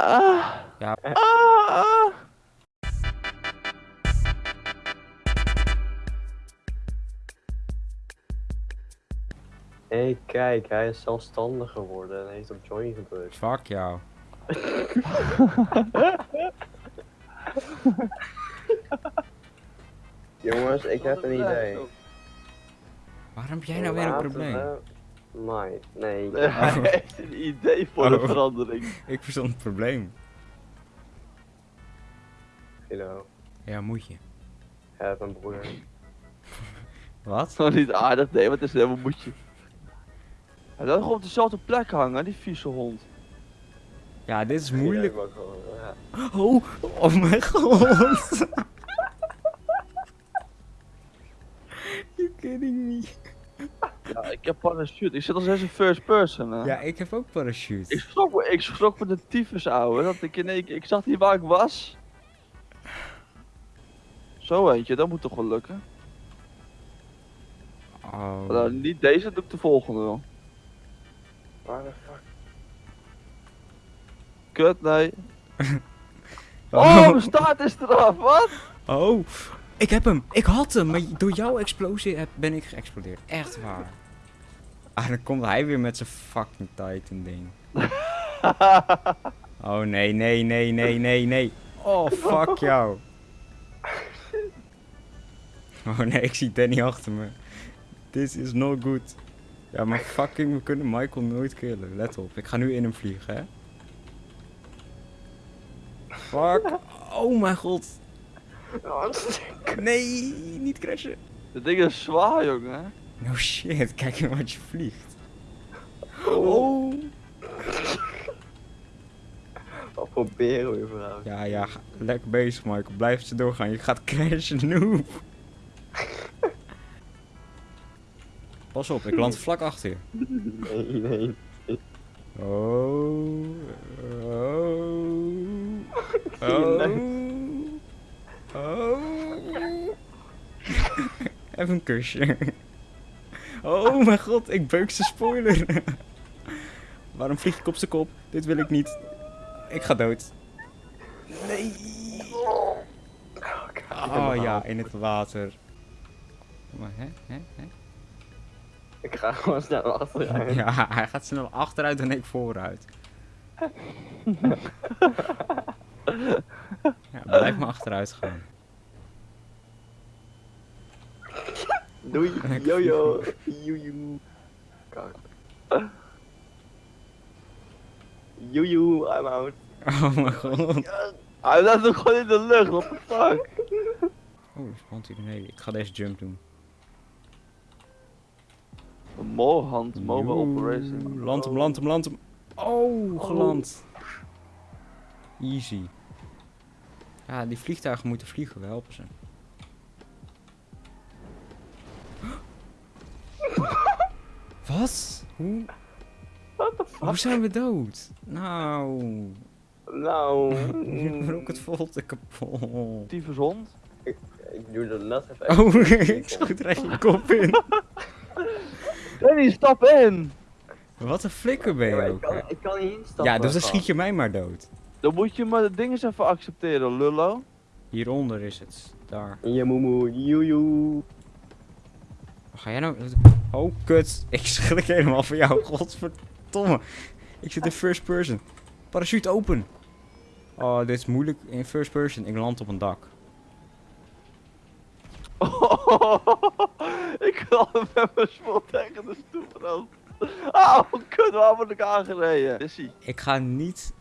Ah. Ja. Ah. Hé, hey, kijk, hij is zelfstandig geworden en heeft op join gedrukt. Fuck jou. Jongens, ik heb een idee. Waarom heb jij nou weer een probleem? We- Nee. Hij heeft een idee voor de Oh. verandering. Ik verstond het probleem. Hallo, Ja, moet je. heb een broer. Wat? Nog niet aardig, nee, wat is helemaal moedje. Hij laat gewoon op dezelfde plek hangen, die vieze hond. Ja, dit is moeilijk. gewoon, ja. Oh, oh mijn god. You kidding me? Ja, ik heb parachute. Ik zit als eens in first person. Hè. Ja, ik heb ook Ik parachute. schrok, me, ik schrok me de tyfus, ouwe. Dat ik in één keer, ik zag niet waar ik was. Zo eentje, dat moet toch wel lukken. Oh. Maar dan niet deze, doe ik de volgende wel. Waar de fuck? Kut, nee. Oh, mijn staart is eraf, wat? Oh, ik heb hem. Ik had hem, maar door jouw explosie heb- ben ik geëxplodeerd. Echt waar. Ah, dan komt hij weer met zijn fucking Titan ding. Oh nee, nee, nee, nee, nee, nee. Oh, fuck jou. Oh nee, ik zie Danny achter me. This is not good. Ja, maar fucking, we kunnen Michael nooit killen. Let op, ik ga nu in hem vliegen, hè. Fuck. Oh mijn god. Nee, niet crashen. Dit ding is zwaar, jongen. No shit, kijk eens wat je vliegt. Oh. Wat proberen we überhaupt? Ja, ja, lekker bezig Michael. Blijf ze doorgaan. Je gaat crashen, noob. Pas op, ik land vlak achter je. Nee, nee. Oh. Oh. Oh. Oh. Even een kusje. Oh mijn god, ik beuk zijn spoiler. Waarom vlieg ik op zijn kop? Dit wil ik niet. Ik ga dood. Nee. Oh ja, in het water. Maar hè, hè, hè? Ik ga gewoon snel achteruit. Ja, hij gaat snel achteruit en ik vooruit. Ja, blijf maar achteruit gaan. Doei, jojo. Joejoe. Kak. Joejoe, I'm out. Oh mijn god. Hij laat hem gewoon in de lucht, what the fuck? Oh, er spant hier beneden. Ik ga deze jump doen. Mohand, mobile operation. Land hem, land hem, land hem. Oh, geland. Easy. Ja, die vliegtuigen moeten vliegen, we helpen ze. Wat? Hoe? What the fuck? Hoe zijn we dood? Nou. Nou. Rocket valt ik kapot. Tyfus hond. Ik doe dat net even. Oh, ik schoot er echt je kop in. Danny, stap in! Wat een flikker ben Ja, je maar ik, ook. kan, ik kan niet instappen. Ja, dus dan schiet je mij maar dood. Dan moet je maar de dingen eens even accepteren, lullo. Hieronder is het. Daar. Ja, moemoe, joejoe. Ga jij nou... Oh, kut. Ik schrik helemaal van jou. Godverdomme. Ik zit in first person. Parachute open. Oh, dit is moeilijk in first person. Ik land op een dak. ik kan met mijn spot tegen de stoeprand. Auw, kut, waar word ik aangereden? Is? Ik ga niet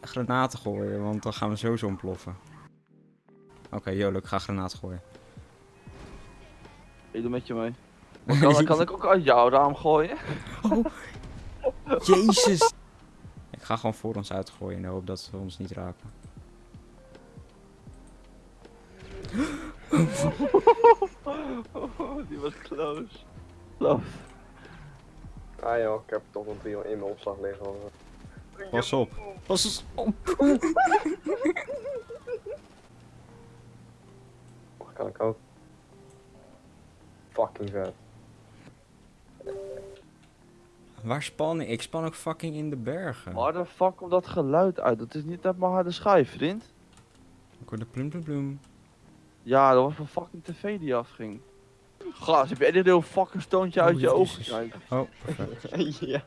granaten gooien, want dan gaan we sowieso ontploffen. Oké, Jolo, ik ga granaten gooien. Ik doe met je mee. Maar Kan, kan ik ook uit jouw raam gooien? Oh, jezus. Ik ga gewoon voor ons uitgooien in de hoop dat ze ons niet raken. Die was close. Close. Ah joh, ik heb toch een trio in mijn opslag liggen. hoor. Pas op. Pas eens op. Oh, kan ik ook. Fucking vet. Waar span ik? Ik span ook fucking in de bergen. Waar de fuck komt dat geluid uit? Dat is niet uit mijn harde schijf, vriend. Ik hoor de plum plum plum. Ja, dat was mijn fucking tv die afging. Gast, heb jij dit heel fucking stoontje uit Oh, je ogen jezus. gekijkt? Oh, perfect. ja.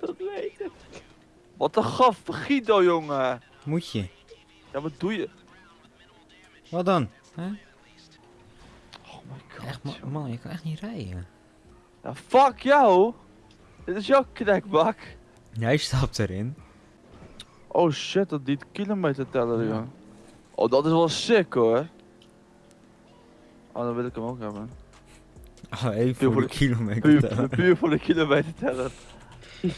Dat weet ik. Wat een gaf, Guido, jongen. Moet je. Ja, wat doe je? Wat dan? Hè? Oh. Echt, man, je kan echt niet rijden. Ja, fuck jou. Dit is jouw krekbak. Jij stapt erin. Oh shit, dat die kilometer teller, Ja. joh. Oh, dat is wel sick, hoor. Oh, dan wil ik hem ook hebben. Oh, even Puur voor de kilometer. Puur, tellen. puur voor de kilometer teller.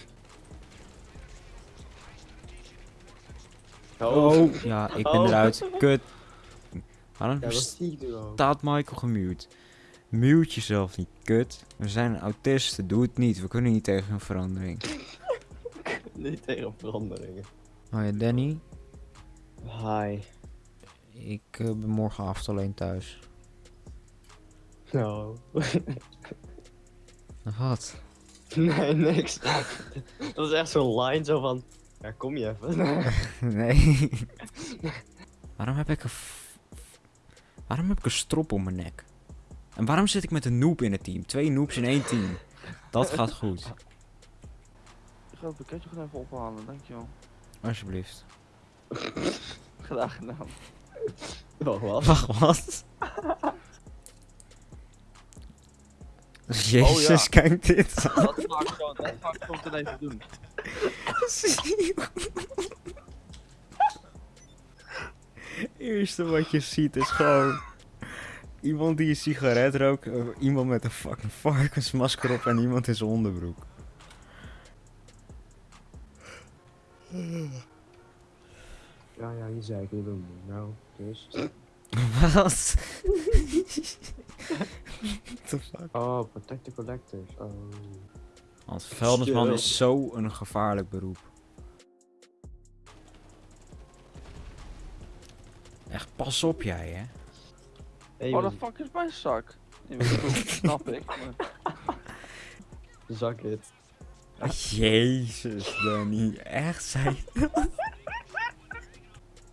Oh, ja, ik ben Oh. eruit. Kut. Waarom Ja, staat Michael gemute? Mute jezelf niet, kut. We zijn autisten, doe het niet. We kunnen niet tegen een verandering. Niet tegen veranderingen. Oh ja, Danny. Hi. Ik eh, ben morgenavond alleen thuis. Nou. Wat? nee, niks. dat is echt zo'n line zo van. Ja, kom je even. Nee. waarom heb ik een... Waarom heb ik een strop om mijn nek? En waarom zit ik met een noob in het team? Twee noobs in één team. Dat gaat goed. Ik ga het pakketje gewoon even ophalen, dankjewel. Alsjeblieft. Graag gedaan. Wacht, wat? Wacht, wat? Jezus, Oh, ja. kijk dit. Dat ga ik zo, dat zo meteen even doen. Eerste wat je ziet is gewoon iemand die een sigaret rookt, eh, iemand met een fucking varkensmasker op en iemand in zijn onderbroek. Ja, ja, je zei ik niet doen. Nou, dus. Wat? What the fuck? Oh, protect the collectors. Oh. Want vuilnisman is zo een gevaarlijk beroep. Echt, pas op jij, hè? Hey, Oh, de fuck is mijn zak? Nee, snap ik. maar- zak het. Jezus, Danny. Echt, zei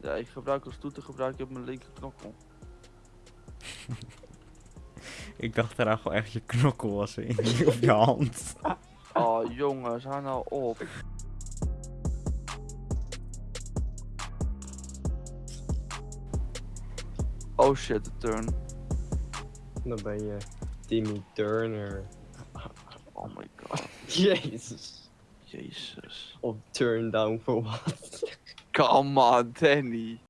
Ja, ik gebruik als toeter gebruik ik op mijn linker knokkel. Ik dacht eraan gewoon echt je knokkel was in op je hand. Oh jongens, hou nou op. Oh shit, de turn. Dan ben je Timmy Turner. Oh my god. Jezus. Jezus. Of turn down voor wat? Come on, Danny.